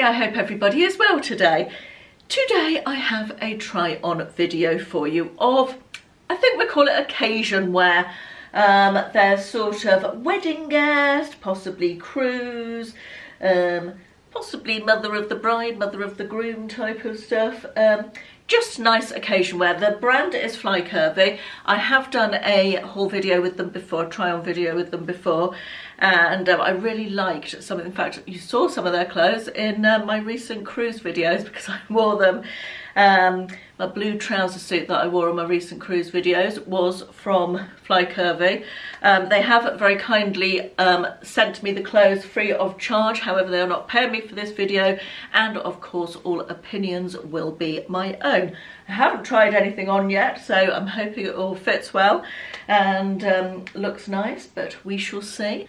me, I hope everybody is well today. Today I have a try on video for you of, I think we call it occasion wear. Um, there's sort of wedding guest, possibly cruise, um, possibly mother of the bride, mother of the groom type of stuff. Um, just nice occasion wear. The brand is Fly Curvy. I have done a haul video with them before, try on video with them before, and um, I really liked some in fact, you saw some of their clothes in uh, my recent cruise videos because I wore them um, my blue trouser suit that I wore on my recent cruise videos was from Fly Curvy. Um, they have very kindly um, sent me the clothes free of charge, however they are not paying me for this video and of course all opinions will be my own. I haven't tried anything on yet so I'm hoping it all fits well and um, looks nice but we shall see.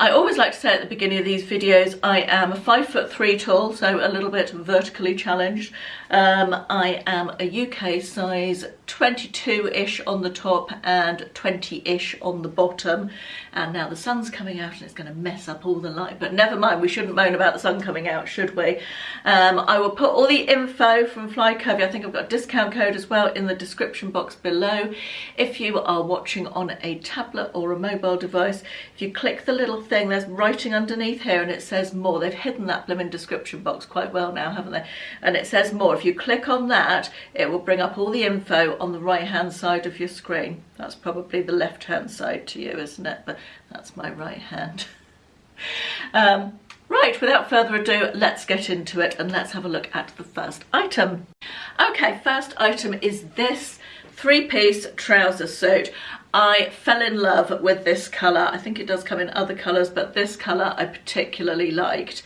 I always like to say at the beginning of these videos I am five foot three tall, so a little bit vertically challenged. Um, I am a UK size 22-ish on the top and 20-ish on the bottom. And now the sun's coming out and it's going to mess up all the light, but never mind, we shouldn't moan about the sun coming out, should we? Um, I will put all the info from Fly Curvy, I think I've got a discount code as well in the description box below. If you are watching on a tablet or a mobile device, if you click the little thing, there's writing underneath here and it says more. They've hidden that blooming description box quite well now, haven't they? And it says more. If you click on that, it will bring up all the info on the right hand side of your screen. That's probably the left hand side to you, isn't it? But that's my right hand. um, Right, without further ado, let's get into it and let's have a look at the first item. Okay, first item is this three-piece trouser suit. I fell in love with this colour. I think it does come in other colours, but this colour I particularly liked.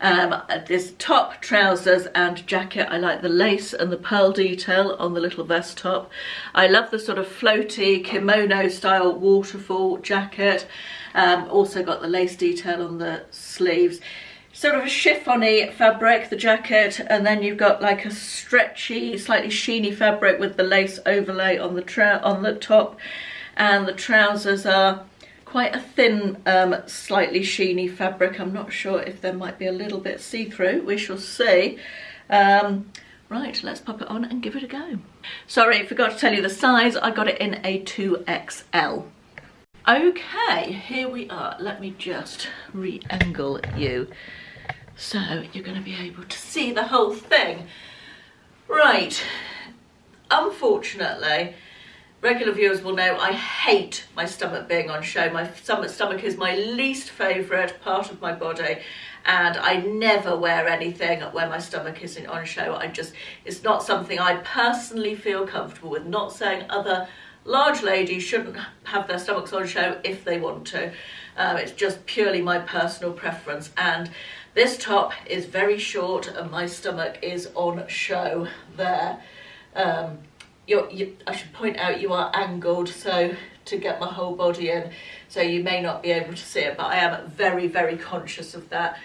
Um, this top, trousers and jacket. I like the lace and the pearl detail on the little vest top. I love the sort of floaty kimono style waterfall jacket. Um, also got the lace detail on the sleeves sort of a chiffony fabric, the jacket, and then you've got like a stretchy, slightly sheeny fabric with the lace overlay on the on the top, and the trousers are quite a thin, um, slightly sheeny fabric. I'm not sure if there might be a little bit see-through. We shall see. Um, right, let's pop it on and give it a go. Sorry, forgot to tell you the size. I got it in a 2XL. Okay, here we are. Let me just re-angle you so you're going to be able to see the whole thing. Right, unfortunately, regular viewers will know I hate my stomach being on show. My stomach is my least favourite part of my body and I never wear anything where my stomach isn't on show. I just, it's not something I personally feel comfortable with. Not saying other large ladies shouldn't have their stomachs on show if they want to. Um, it's just purely my personal preference and this top is very short and my stomach is on show there. Um, you, I should point out you are angled so to get my whole body in so you may not be able to see it but I am very very conscious of that.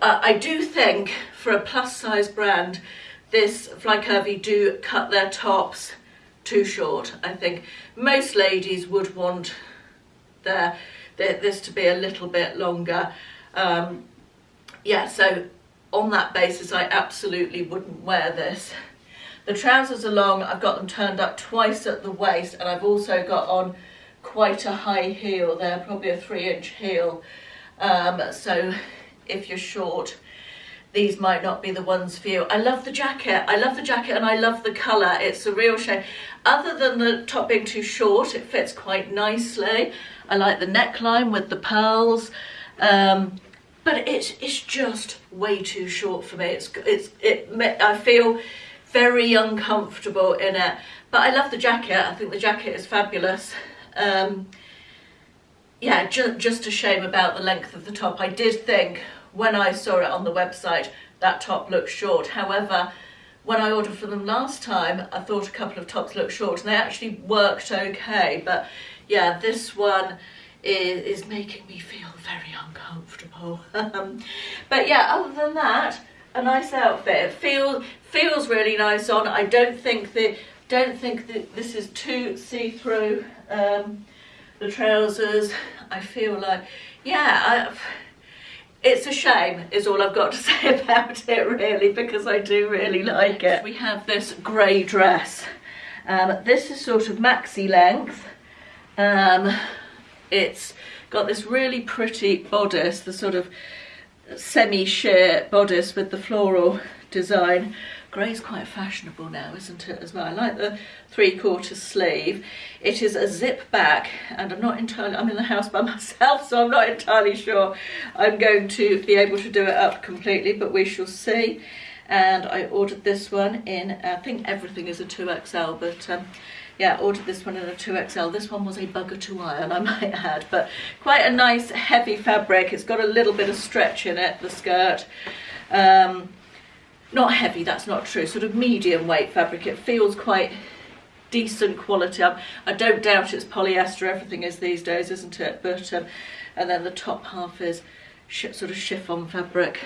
Uh, I do think for a plus size brand this Fly Curvy do cut their tops too short. I think most ladies would want their, their this to be a little bit longer. Um, yeah so on that basis I absolutely wouldn't wear this. The trousers are long, I've got them turned up twice at the waist and I've also got on quite a high heel there, probably a three inch heel. Um, so if you're short, these might not be the ones for you. I love the jacket. I love the jacket and I love the colour. It's a real shame. Other than the top being too short, it fits quite nicely. I like the neckline with the pearls. Um, but it's, it's just way too short for me. It's, it's, it, I feel very uncomfortable in it. But I love the jacket. I think the jacket is fabulous. Um, yeah, ju just a shame about the length of the top. I did think when I saw it on the website that top looked short. However, when I ordered for them last time, I thought a couple of tops looked short and they actually worked okay. But yeah, this one is, is making me feel very uncomfortable. But yeah, other than that, a nice outfit. It feels feels really nice on. I don't think that don't think that this is too see-through. Um, the trousers, I feel like, yeah, I, it's a shame is all I've got to say about it really because I do really like it. We have this grey dress. Um, this is sort of maxi length. Um, it's got this really pretty bodice, the sort of semi-sheer bodice with the floral design. Grey's quite fashionable now, isn't it, as well? I like the three-quarter sleeve. It is a zip back, and I'm not entirely, I'm in the house by myself, so I'm not entirely sure I'm going to be able to do it up completely, but we shall see. And I ordered this one in, I think everything is a 2XL, but um, yeah, ordered this one in a 2XL. This one was a bugger to iron, I might add, but quite a nice heavy fabric. It's got a little bit of stretch in it, the skirt. Um, not heavy, that's not true, sort of medium weight fabric. It feels quite decent quality. I, I don't doubt it's polyester, everything is these days, isn't it? But um, And then the top half is sort of chiffon fabric.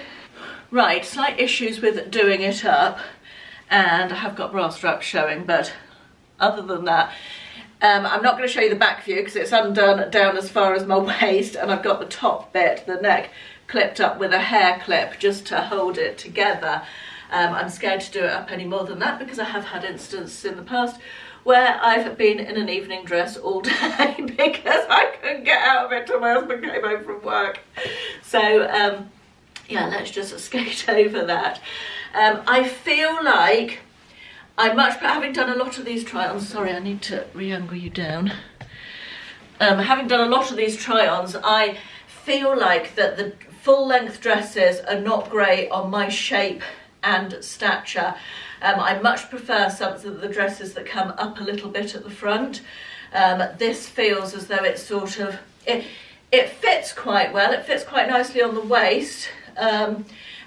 Right, slight issues with doing it up, and I have got bra straps showing, but other than that, um, I'm not going to show you the back view because it's undone down as far as my waist, and I've got the top bit, the neck, clipped up with a hair clip just to hold it together. Um, I'm scared to do it up any more than that because I have had instances in the past where I've been in an evening dress all day because I couldn't get out of it till my husband came home from work. So um, yeah, let's just skate over that. Um, I feel like I much, having done a lot of these try-ons, sorry, I need to re-angle you down. Um, having done a lot of these try-ons, I feel like that the full length dresses are not great on my shape and stature. Um, I much prefer some of the dresses that come up a little bit at the front. Um, this feels as though it's sort of, it, it fits quite well, it fits quite nicely on the waist. Um,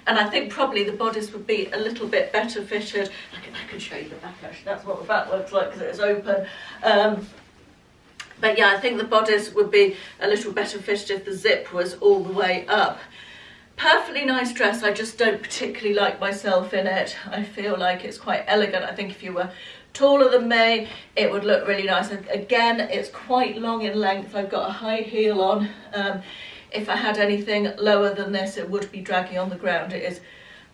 and I think probably the bodice would be a little bit better fitted. I can, I can show you the back actually, that's what the back looks like because it's open. Um, but yeah, I think the bodice would be a little better fitted if the zip was all the way up. Perfectly nice dress. I just don't particularly like myself in it. I feel like it's quite elegant. I think if you were taller than me it would look really nice. Again it's quite long in length. I've got a high heel on. Um, if I had anything lower than this it would be dragging on the ground it is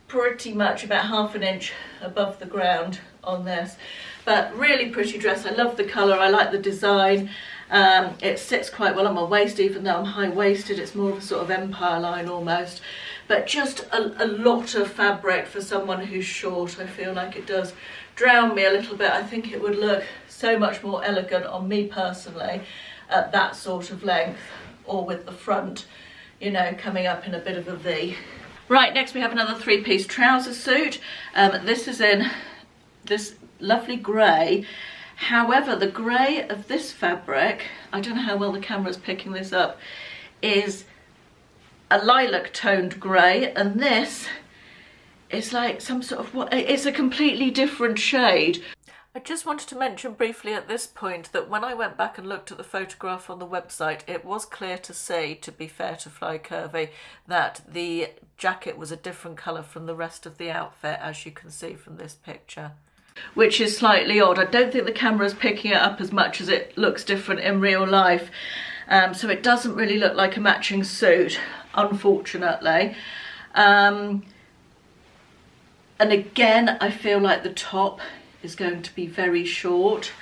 pretty much about half an inch above the ground on this but really pretty dress I love the colour I like the design um, it sits quite well on my waist, even though I'm high-waisted. It's more of a sort of empire line almost. But just a, a lot of fabric for someone who's short. I feel like it does drown me a little bit. I think it would look so much more elegant on me personally at that sort of length or with the front, you know, coming up in a bit of a V. Right, next we have another three-piece trouser suit. Um, this is in this lovely grey However, the grey of this fabric, I don't know how well the camera's picking this up, is a lilac toned grey and this is like some sort of what it's a completely different shade I just wanted to mention briefly at this point that when I went back and looked at the photograph on the website, it was clear to say, to be fair to Fly Curvy, that the jacket was a different colour from the rest of the outfit, as you can see from this picture which is slightly odd. I don't think the camera is picking it up as much as it looks different in real life. Um, so it doesn't really look like a matching suit, unfortunately. Um, and again, I feel like the top is going to be very short.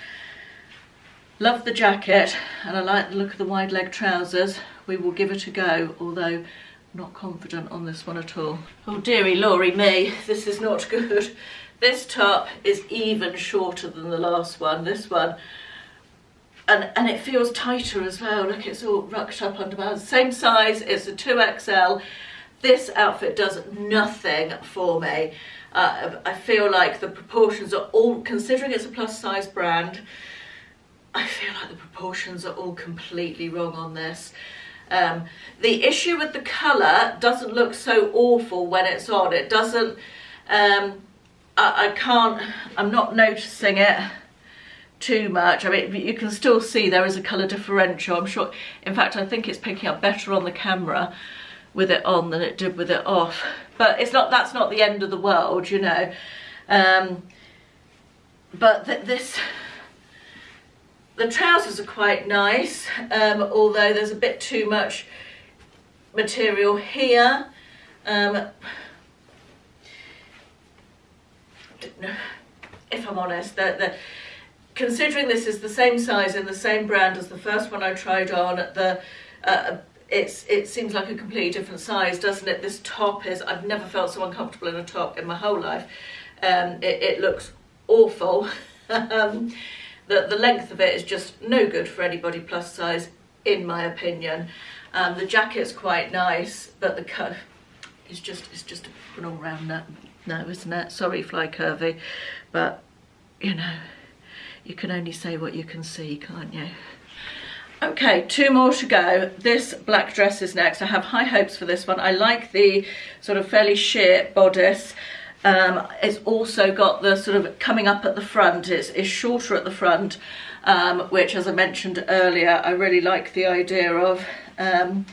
Love the jacket and I like the look of the wide leg trousers. We will give it a go, although not confident on this one at all. Oh dearie Laurie me, this is not good. This top is even shorter than the last one. This one, and, and it feels tighter as well. Look, it's all rucked up under my Same size, it's a 2XL. This outfit does nothing for me. Uh, I feel like the proportions are all, considering it's a plus size brand, I feel like the proportions are all completely wrong on this. Um, the issue with the colour doesn't look so awful when it's on. It doesn't, um, I, I can't, I'm not noticing it too much. I mean, you can still see there is a colour differential. I'm sure, in fact, I think it's picking up better on the camera with it on than it did with it off. But it's not, that's not the end of the world, you know. Um, but th this, the trousers are quite nice, um, although there's a bit too much material here. Um, if I'm honest, the, considering this is the same size and the same brand as the first one I tried on, the uh, it's it seems like a completely different size, doesn't it? This top is, I've never felt so uncomfortable in a top in my whole life. Um, it, it looks awful. um, the, the length of it is just no good for anybody plus size, in my opinion. Um, the jacket's quite nice, but the cut is just, it's just an all-round no, no, isn't it? Sorry, Fly Curvy, but, you know, you can only say what you can see, can't you? Okay, two more to go. This black dress is next. I have high hopes for this one. I like the sort of fairly sheer bodice. Um, it's also got the sort of coming up at the front. It's, it's shorter at the front, um, which as I mentioned earlier, I really like the idea of. Um,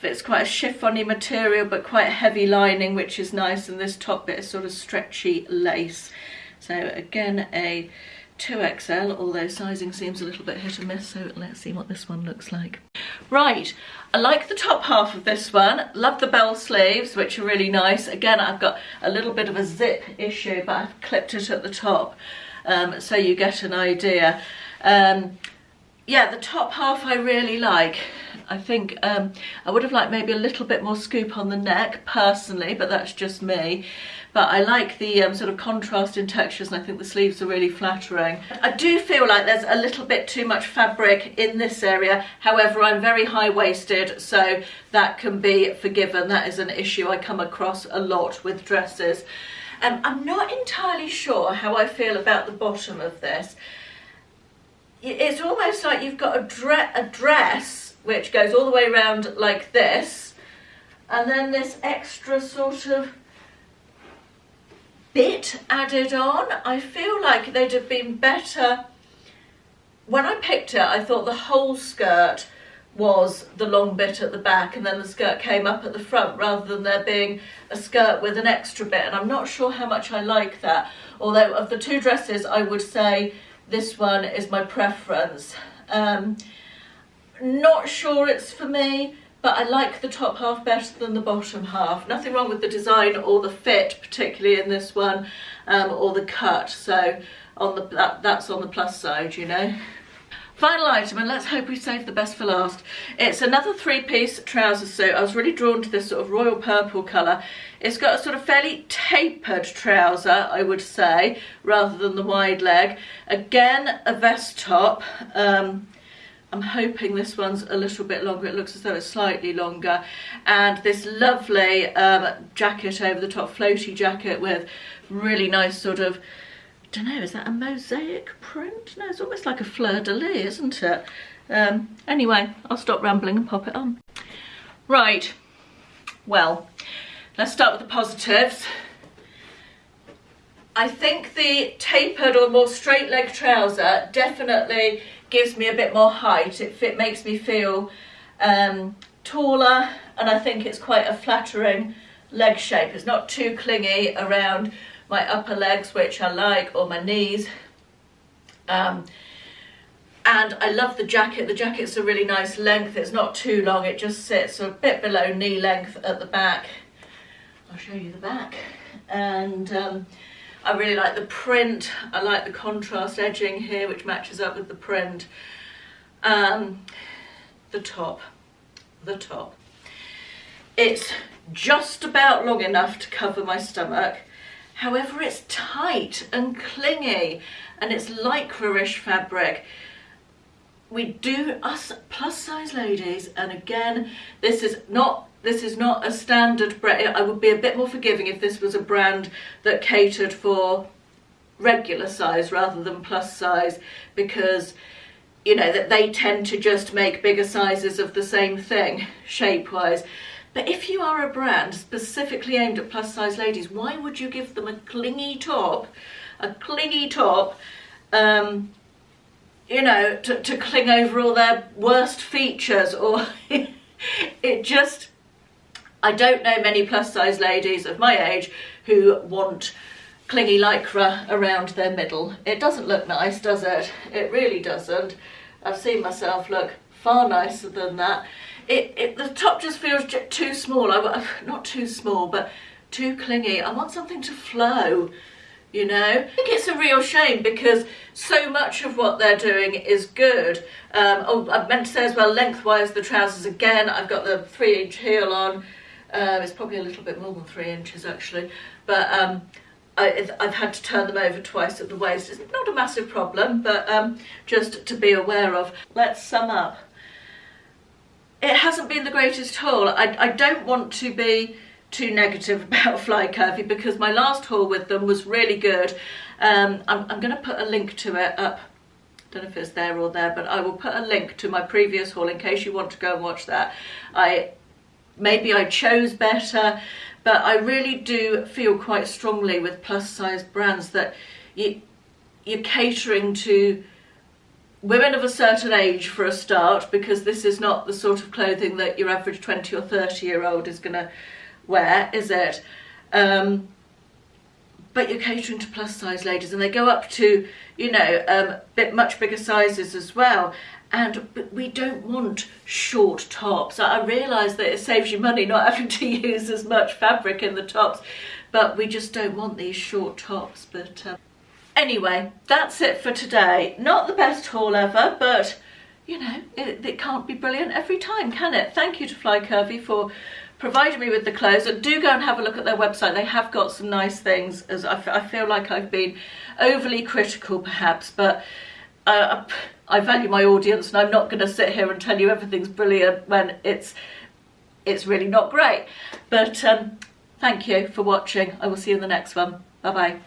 it's quite a chiffony material, but quite heavy lining, which is nice. And this top bit is sort of stretchy lace. So again, a 2XL, although sizing seems a little bit hit and miss, so let's see what this one looks like. Right, I like the top half of this one. Love the bell sleeves, which are really nice. Again, I've got a little bit of a zip issue, but I've clipped it at the top, um, so you get an idea. Um, yeah, the top half I really like. I think um, I would have liked maybe a little bit more scoop on the neck personally, but that's just me. But I like the um, sort of contrast in textures and I think the sleeves are really flattering. I do feel like there's a little bit too much fabric in this area. However, I'm very high-waisted, so that can be forgiven. That is an issue I come across a lot with dresses. Um, I'm not entirely sure how I feel about the bottom of this. It's almost like you've got a, dre a dress which goes all the way around like this and then this extra sort of bit added on. I feel like they'd have been better. When I picked it, I thought the whole skirt was the long bit at the back and then the skirt came up at the front rather than there being a skirt with an extra bit and I'm not sure how much I like that although of the two dresses I would say this one is my preference um, not sure it's for me, but I like the top half better than the bottom half. Nothing wrong with the design or the fit, particularly in this one, um, or the cut. So on the that, that's on the plus side, you know. Final item, and let's hope we save the best for last. It's another three-piece trouser suit. I was really drawn to this sort of royal purple colour. It's got a sort of fairly tapered trouser, I would say, rather than the wide leg. Again, a vest top. Um, I'm hoping this one's a little bit longer. It looks as though it's slightly longer. And this lovely um, jacket over the top, floaty jacket with really nice sort of, don't know, is that a mosaic print? No, it's almost like a fleur-de-lis, isn't it? Um, anyway, I'll stop rambling and pop it on. Right, well, let's start with the positives. I think the tapered or more straight leg trouser definitely gives me a bit more height. It, makes me feel um, taller and I think it's quite a flattering leg shape. It's not too clingy around my upper legs, which I like, or my knees. Um, and I love the jacket. The jacket's a really nice length. It's not too long. It just sits a bit below knee length at the back. I'll show you the back. And um, I really like the print. I like the contrast edging here, which matches up with the print. Um, the top, the top. It's just about long enough to cover my stomach. However, it's tight and clingy and it's lycra-ish fabric. We do, us plus size ladies, and again, this is not this is not a standard brand. I would be a bit more forgiving if this was a brand that catered for regular size rather than plus size because you know that they tend to just make bigger sizes of the same thing shape wise but if you are a brand specifically aimed at plus size ladies why would you give them a clingy top a clingy top um, you know to, to cling over all their worst features or it just I don't know many plus size ladies of my age who want clingy lycra around their middle. It doesn't look nice, does it? It really doesn't. I've seen myself look far nicer than that. it, it the top just feels too small. I, not too small, but too clingy. I want something to flow you know I think it's a real shame because so much of what they're doing is good um, oh I meant to say as well lengthwise the trousers again I've got the three inch heel on uh, it's probably a little bit more than three inches actually but um, I, have had to turn them over twice at the waist it's not a massive problem but um, just to be aware of let's sum up it hasn't been the greatest haul I, I don't want to be too negative about Fly Curvy because my last haul with them was really good. Um, I'm, I'm going to put a link to it up. don't know if it's there or there, but I will put a link to my previous haul in case you want to go and watch that. I Maybe I chose better, but I really do feel quite strongly with plus size brands that you, you're catering to women of a certain age for a start because this is not the sort of clothing that your average 20 or 30 year old is going to wear, is it? Um, but you're catering to plus size ladies and they go up to, you know, um, bit much bigger sizes as well. And we don't want short tops. I realise that it saves you money not having to use as much fabric in the tops, but we just don't want these short tops. But um, anyway, that's it for today. Not the best haul ever, but you know, it, it can't be brilliant every time, can it? Thank you to Fly Curvy for provided me with the clothes and do go and have a look at their website they have got some nice things as I, feel like I've been overly critical perhaps but uh, I value my audience and I'm not going to sit here and tell you everything's brilliant when it's it's really not great. But um, thank you for watching. I will see you in the next one. Bye bye